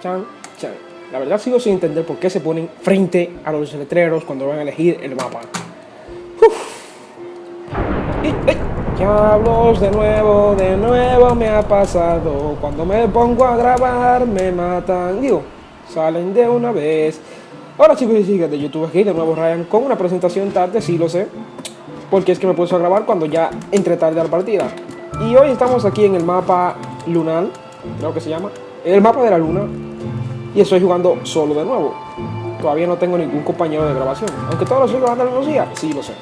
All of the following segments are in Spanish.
chan, chan. La verdad sigo sin entender por qué se ponen frente a los letreros cuando van a elegir el mapa. Uf. Y, ey, Diablos, de nuevo, de nuevo me ha pasado. Cuando me pongo a grabar me matan. Digo, salen de una vez. Hola chicos y chicas de YouTube, aquí de nuevo Ryan con una presentación tarde, sí lo sé. Porque es que me puse a grabar cuando ya entré tarde a la partida. Y hoy estamos aquí en el mapa lunar, creo que se llama. El mapa de la luna. Y estoy jugando solo de nuevo. Todavía no tengo ningún compañero de grabación. Aunque todos los días los días, sí lo sé.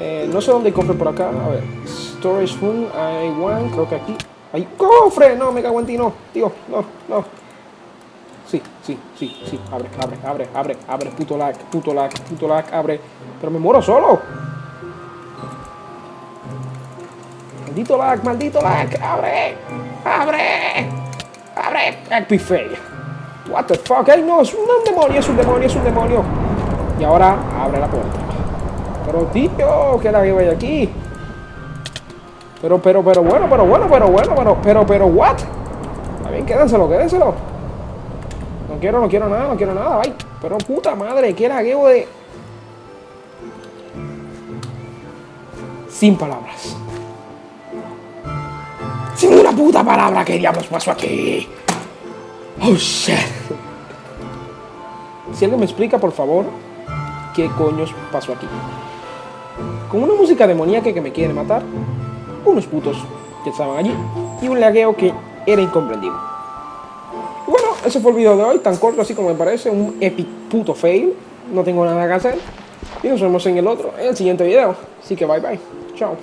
Eh, no sé dónde cofre por acá. A ver. Storage room, hay one, creo que aquí. ¡Hay cofre! No, me cago en ti, no. Tío, no, no. Sí, sí, sí, sí. Abre, abre, abre, abre, abre. Puto lag, puto lag, puto lag, abre. Pero me muero solo. Maldito lag, maldito lag. Abre, abre, abre. Epic fail. What the fuck? Ay, no, es un demonio, es un demonio, es un demonio. Y ahora abre la puerta. Pero tío, ¿qué la que hay aquí? Pero, pero, pero bueno, pero bueno, pero bueno, pero, pero, pero, what? Está bien, quédenselo, quédenselo. No quiero, no quiero nada, no quiero nada, bye. Pero puta madre, qué lagueo de... Sin palabras. Sin una puta palabra, ¿qué diablos pasó aquí? Oh, shit. Si alguien me explica, por favor, qué coños pasó aquí. Con una música demoníaca que me quiere matar, unos putos que estaban allí y un lagueo que era incomprendible. Bueno, ese fue el video de hoy, tan corto así como me parece, un epic puto fail. No tengo nada que hacer. Y nos vemos en el otro, en el siguiente video. Así que bye bye. Chao.